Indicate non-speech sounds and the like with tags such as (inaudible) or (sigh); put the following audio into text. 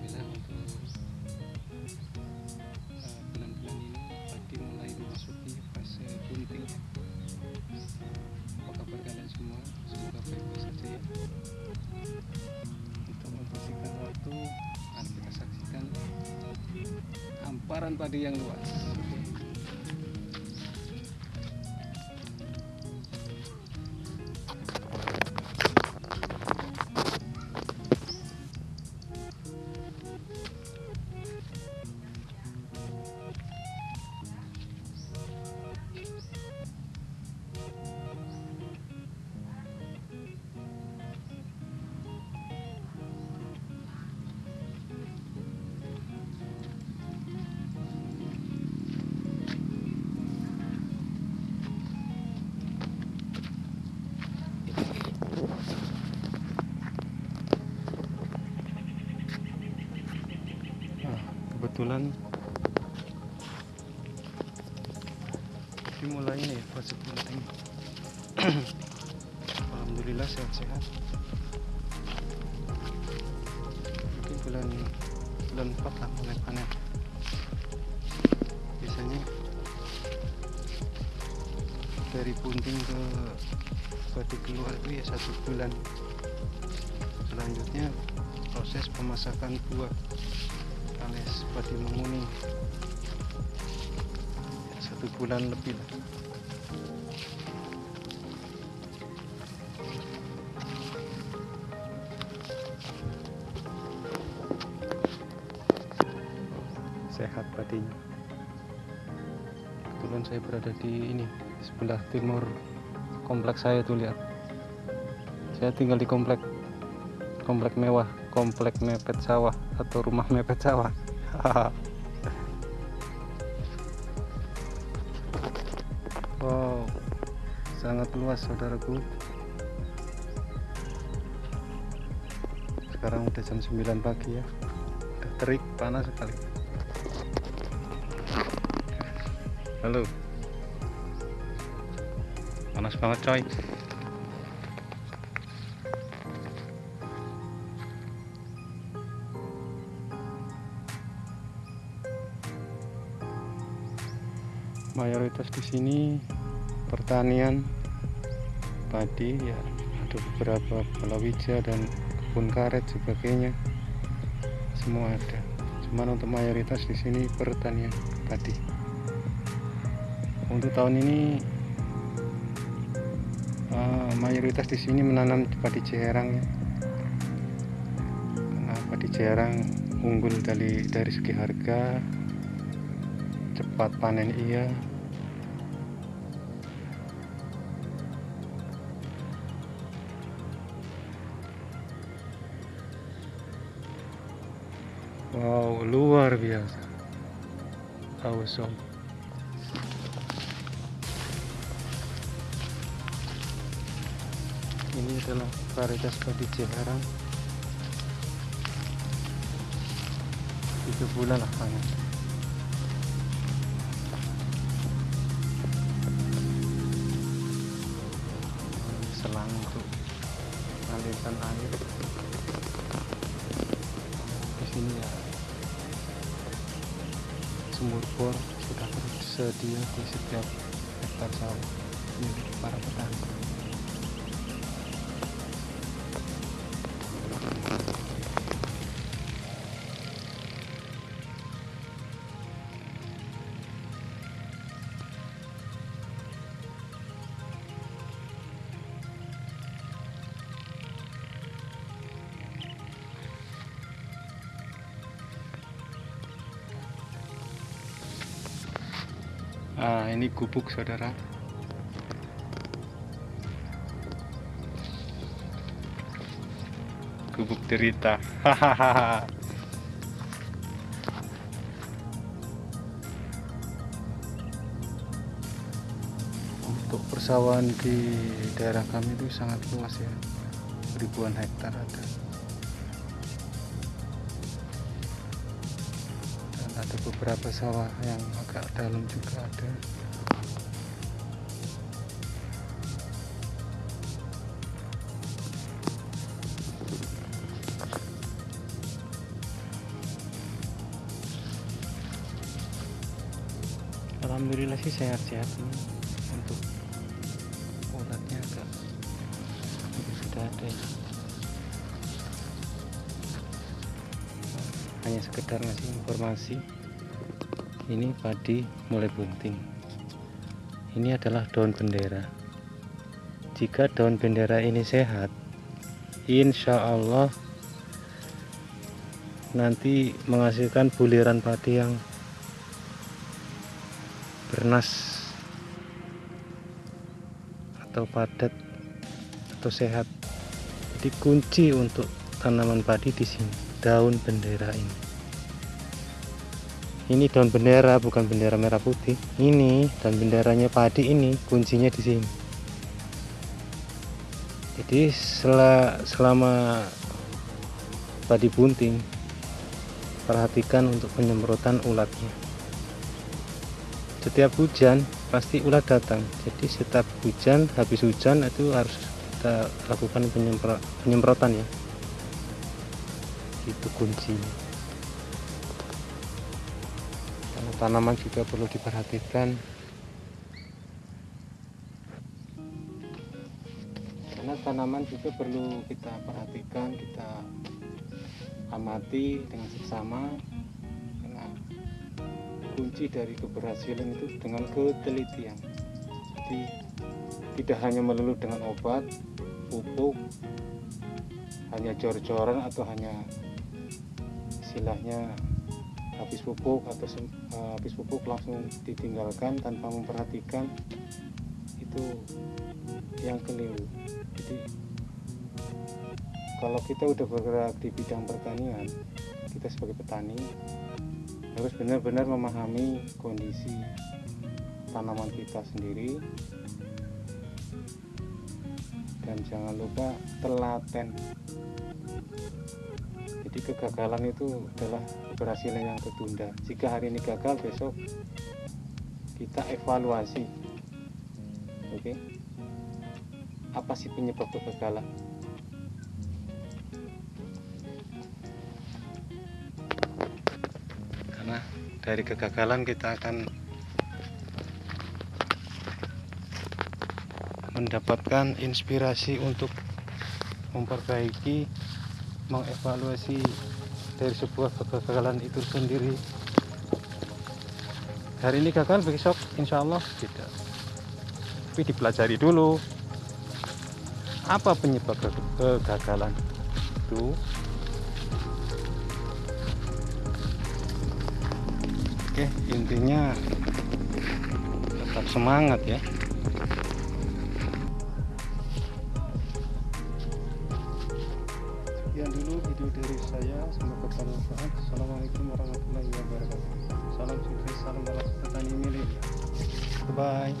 bilang untuk eh, bulan-bulan uh, ini pagi mulai memasuki fase bunting ya. apa kabar kalian semua? Semoga baik-baik saja ya. Kita membersihkan waktu akan kita saksikan hamparan padi yang luas. Kebetulan ini mulai ini ya fase penting. Alhamdulillah sehat-sehat. Mungkin bulan bulan 4 lah mulai panen. Biasanya dari punting ke padi keluar itu ya satu bulan. Selanjutnya proses pemasakan buah padi menguning ya, satu bulan lebih lah. Sehat padinya kebetulan saya berada di ini sebelah timur kompleks saya tuh lihat. Saya tinggal di komplek komplek mewah komplek mepet sawah atau rumah mepet sawah (laughs) wow sangat luas saudaraku. Sekarang udah jam 9 pagi ya. Udah terik panas sekali. Halo. Panas banget coy mayoritas di sini pertanian padi ya ada beberapa palawija dan kebun karet sebagainya. Semua ada. Cuman untuk mayoritas di sini pertanian padi. Untuk tahun ini uh, mayoritas di sini menanam padi Ciherang ya. Karena padi Ciherang unggul dari dari segi harga cepat panen iya wow luar biasa. Awesome. Ini adalah varietas padi Ciherang tiga bulan lah selang untuk mengalirkan air sumur bor sudah tersedia di setiap hektar sawah. Milik para petani Ah, ini gubuk saudara. Gubuk derita. (laughs) Untuk persawahan di daerah kami itu sangat luas ya. Ribuan hektar ada. Beberapa sawah yang agak dalam juga ada. Alhamdulillah sih sehat-sehat ini untuk ulatnya agak sudah ada ya. hanya sekedar ngasih informasi ini padi mulai bunting. Ini adalah daun bendera. Jika daun bendera ini sehat insya Allah nanti menghasilkan buliran padi yang bernas atau padat atau sehat. Jadi kunci untuk tanaman padi di sini daun bendera ini ini daun bendera bukan bendera merah putih. Ini dan benderanya padi ini kuncinya di sini. Jadi selama padi bunting perhatikan untuk penyemprotan ulatnya. Setiap hujan pasti ulat datang. Jadi setiap hujan habis hujan itu harus kita lakukan penyemprotan ya. Itu kuncinya tanaman juga perlu diperhatikan. Karena tanaman juga perlu kita perhatikan kita amati dengan seksama karena kunci dari keberhasilan itu dengan ketelitian. Jadi tidak hanya melulu dengan obat pupuk hanya jor-joran atau hanya istilahnya habis pupuk atau uh, habis pupuk langsung ditinggalkan tanpa memperhatikan itu yang keliru. Jadi kalau kita udah bergerak di bidang pertanian kita sebagai petani harus benar-benar memahami kondisi tanaman kita sendiri. Dan jangan lupa telaten kegagalan itu adalah keberhasilan yang tertunda. Jika hari ini gagal besok kita evaluasi. Oke? Okay? apa sih penyebab kegagalan? Karena dari kegagalan kita akan mendapatkan inspirasi untuk memperbaiki mengevaluasi dari sebuah kegagalan itu sendiri. Hari ini gagal besok insya Allah tidak. Tapi dipelajari dulu apa penyebab kegagalan itu? Oke intinya tetap semangat ya video dari saya. Semoga bermanfaat. Assalamualaikum warahmatullahi wabarakatuh. Salam sukses salam petani milik. Bye